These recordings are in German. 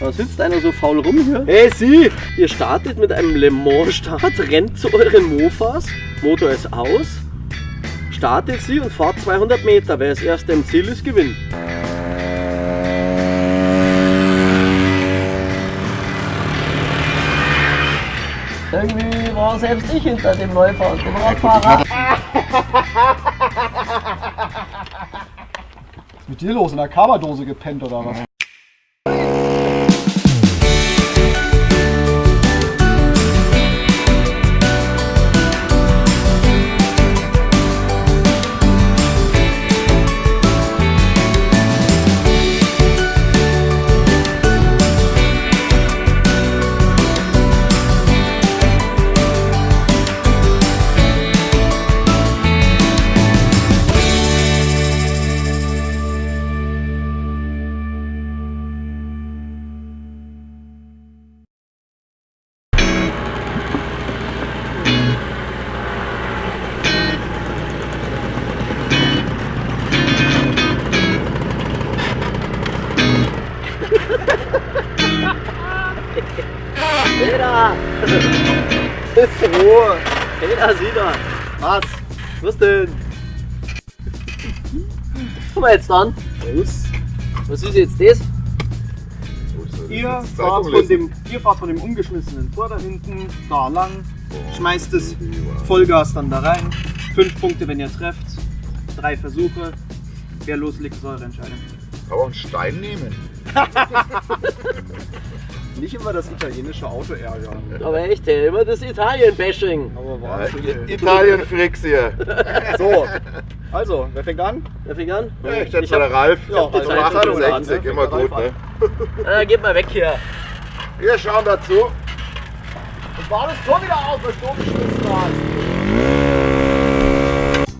Da sitzt einer so faul rum hier. Hey Sie! Ihr startet mit einem Le Mans Start, rennt zu euren Mofas, Motor ist aus, startet sie und fahrt 200 Meter. Wer als erster im Ziel ist, gewinnt. Irgendwie war selbst ich hinter dem neufahrenden Radfahrer. Mit dir los? In der Karbadose gepennt oder was? Peter! Ist Ruhe! Peter, sieh da! Was? Was denn? Guck mal jetzt an! Was? Was ist jetzt das? Ihr fahrt, von dem, ihr fahrt von dem umgeschmissenen Tor da hinten da lang, schmeißt es Vollgas dann da rein. Fünf Punkte, wenn ihr trefft. Drei Versuche. Wer loslegt, ist eure Entscheidung. Kann man einen Stein nehmen? Nicht immer das italienische Auto ärgern. Aber echt, ey, immer das Italien-Bashing. Aber Ja, Wahnsinn. Italien Fricks hier. So, also, wer fängt an? Wer fängt an? Ja, ich Ich schätze hab- mal der Ralf. Ja, Die also Ralf 68, fängt immer gut, ne? Äh, geht mal weg hier. Wir schauen dazu. Und war das Tor wieder auf, was du umgeschmissen hast?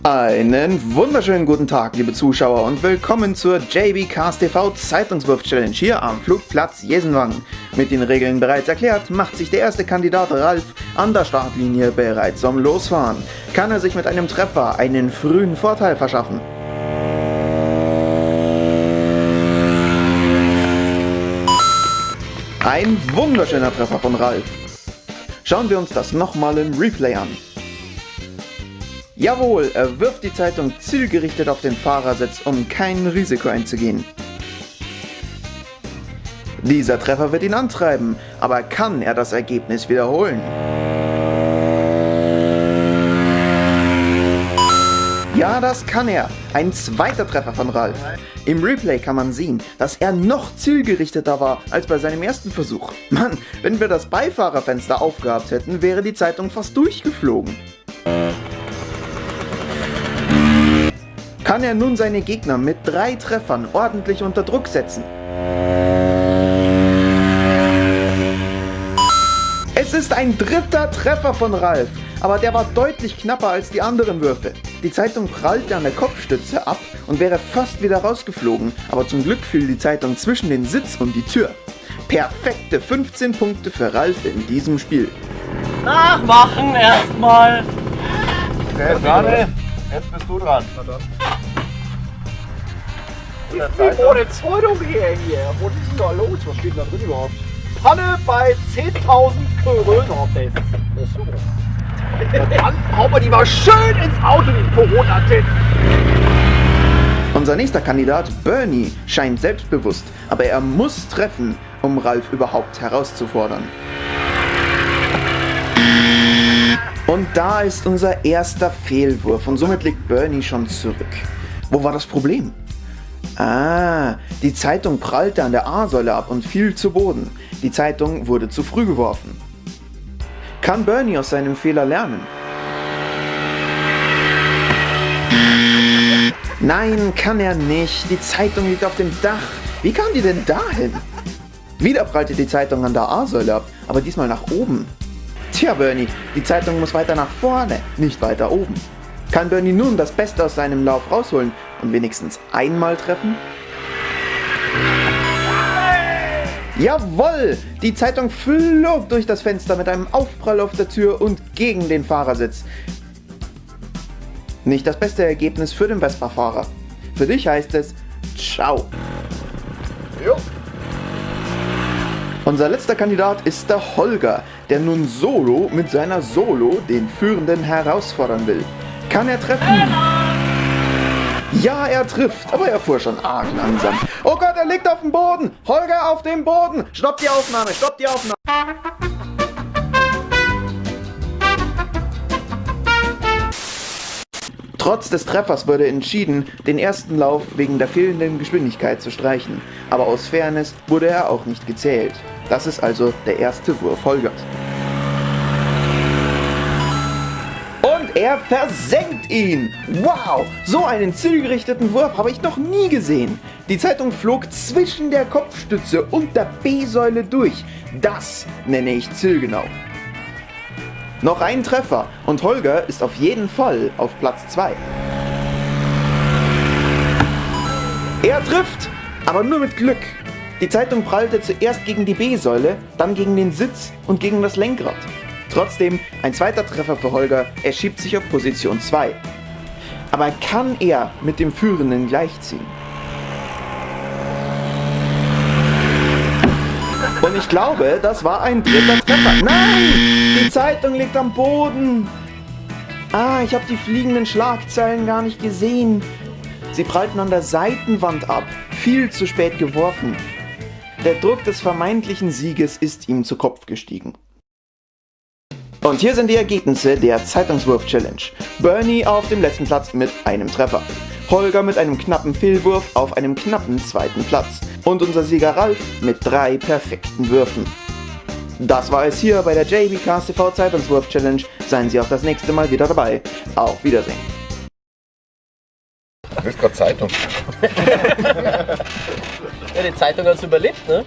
Einen wunderschönen guten Tag, liebe Zuschauer, und willkommen zur JB Cars TV Zeitungswurf Challenge hier am Flugplatz Jesenwangen. Mit den Regeln bereits erklärt, macht sich der erste Kandidat Ralf an der Startlinie bereit zum Losfahren. Kann er sich mit einem Treffer einen frühen Vorteil verschaffen? Ein wunderschöner Treffer von Ralf. Schauen wir uns das nochmal im Replay an. Jawohl, er wirft die Zeitung zielgerichtet auf den Fahrersitz, um kein Risiko einzugehen. Dieser Treffer wird ihn antreiben, aber kann er das Ergebnis wiederholen? Ja, das kann er. Ein zweiter Treffer von Ralf. Im Replay kann man sehen, dass er noch zielgerichteter war als bei seinem ersten Versuch. Mann, wenn wir das Beifahrerfenster aufgehabt hätten, wäre die Zeitung fast durchgeflogen. Kann er nun seine Gegner mit drei Treffern ordentlich unter Druck setzen? Es ist ein dritter Treffer von Ralf, aber der war deutlich knapper als die anderen Würfe. Die Zeitung prallte an der Kopfstütze ab und wäre fast wieder rausgeflogen, aber zum Glück fiel die Zeitung zwischen den Sitz und die Tür. Perfekte 15 Punkte für Ralf in diesem Spiel. Nachmachen erstmal. Dran? Jetzt bist du dran. Ohne Zeitung hier, hier. Was ist denn da los? Was steht denn da drin überhaupt? Panne bei 10.000 Corona Tests. Das ist super. Dann hauen wir die mal schön ins Auto, die Corona-Tests. Unser nächster Kandidat, Bernie, scheint selbstbewusst, aber er muss treffen, um Ralf überhaupt herauszufordern. Und da ist unser erster Fehlwurf und somit liegt Bernie schon zurück. Wo war das Problem? Ah, die Zeitung prallte an der A-Säule ab und fiel zu Boden. Die Zeitung wurde zu früh geworfen. Kann Bernie aus seinem Fehler lernen? Nein, kann er nicht. Die Zeitung liegt auf dem Dach. Wie kam die denn dahin? Wieder prallte die Zeitung an der A-Säule ab, aber diesmal nach oben. Tja, Bernie, die Zeitung muss weiter nach vorne, nicht weiter oben. Kann Bernie nun das Beste aus seinem Lauf rausholen und wenigstens einmal treffen? Jawoll! Die Zeitung flog durch das Fenster mit einem Aufprall auf der Tür und gegen den Fahrersitz. Nicht das beste Ergebnis für den Vespa-Fahrer. Für dich heißt es Ciao. Jo. Unser letzter Kandidat ist der Holger, der nun solo mit seiner Solo den Führenden herausfordern will. Kann er treffen? Ja, er trifft, aber er fuhr schon arg langsam. Oh Gott, er liegt auf dem Boden! Holger auf dem Boden! Stopp die Aufnahme, stopp die Aufnahme! Trotz des Treffers wurde entschieden, den ersten Lauf wegen der fehlenden Geschwindigkeit zu streichen. Aber aus Fairness wurde er auch nicht gezählt. Das ist also der erste Wurf Holgers. Er versenkt ihn! Wow! So einen zielgerichteten Wurf habe ich noch nie gesehen. Die Zeitung flog zwischen der Kopfstütze und der B-Säule durch. Das nenne ich zielgenau. Noch ein Treffer und Holger ist auf jeden Fall auf Platz 2. Er trifft, aber nur mit Glück. Die Zeitung prallte zuerst gegen die B-Säule, dann gegen den Sitz und gegen das Lenkrad. Trotzdem ein zweiter Treffer für Holger, er schiebt sich auf Position 2. Aber kann er mit dem Führenden gleichziehen? Und ich glaube, das war ein dritter Treffer. Nein! Die Zeitung liegt am Boden. Ah, ich habe die fliegenden Schlagzeilen gar nicht gesehen. Sie prallten an der Seitenwand ab. Viel zu spät geworfen. Der Druck des vermeintlichen Sieges ist ihm zu Kopf gestiegen. Und hier sind die Ergebnisse der Zeitungswurf-Challenge. Bernie auf dem letzten Platz mit einem Treffer. Holger mit einem knappen Fehlwurf auf einem knappen zweiten Platz. Und unser Sieger Ralf mit drei perfekten Würfen. Das war es hier bei der JBcast TV Zeitungswurf Challenge. Seien Sie auch das nächste Mal wieder dabei. Auf Wiedersehen. Du bist gerade Zeitung. Ja, die Zeitung hat es überlebt, ne?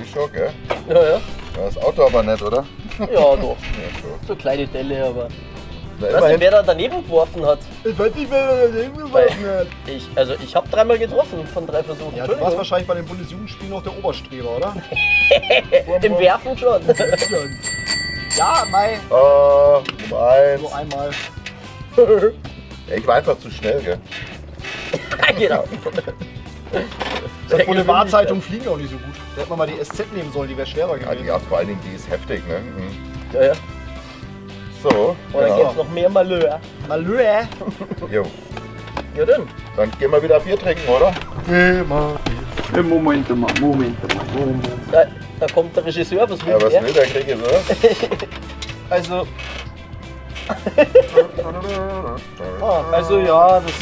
Wie schon, gell? Ja, ja. Das Auto aber nicht, oder? Ja, doch. So kleine Delle, aber. Na, Weißt du, wer da daneben geworfen hat? Ich weiß nicht, wer da geworfen hat. Ich, also ich habe dreimal getroffen von drei Versuchen. Ja, du warst wahrscheinlich bei den Bundesjugendspielen noch der Oberstreber, oder? Im Werfen schon. Ja, mei. Oh, Nummer eins. Nur einmal. Ich war einfach zu schnell, gell? genau. Die Boulevardzeitung fliegen auch nicht so gut. Da hätte man mal die SZ nehmen sollen, die wäre schwerer Ja, gewesen. hat vor allen Dingen, die ist heftig, ne? Mhm. Ja, ja. So, Und dann ja. gibt's noch mehr Malheur. Malheur. Jo. Ja dann. Dann gehen wir wieder Bier trinken, oder? Moment mal, Moment mal, Moment. Da, da kommt der Regisseur, was will Ja, was der? will der Krieg jetzt, oder? Also, ah, also ja, das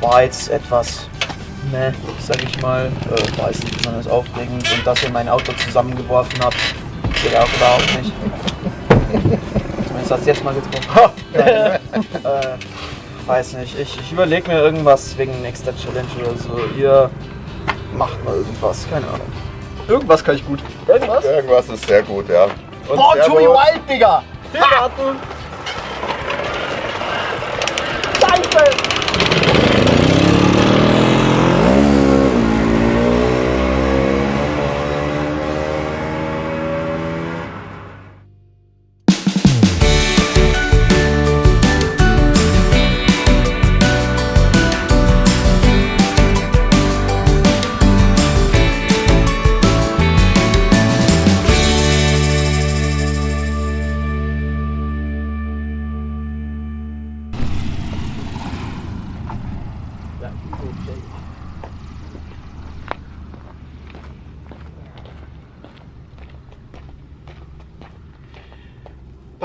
war jetzt etwas, ne, sag ich mal, äh, war jetzt nicht besonders aufregend und dass ihr mein Auto zusammengeworfen habt, geht auch überhaupt nicht. Zumindest hat es jetzt mal getroffen. äh, weiß nicht, ich, ich überlege mir irgendwas wegen nächster Challenge oder so. Ihr macht mal irgendwas, keine Ahnung. Irgendwas kann ich gut. Irgendwas? Irgendwas ist sehr gut, ja. Und Boah, Servus. Joey Wild, Digga! Wir warten. Scheiße!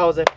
Pause.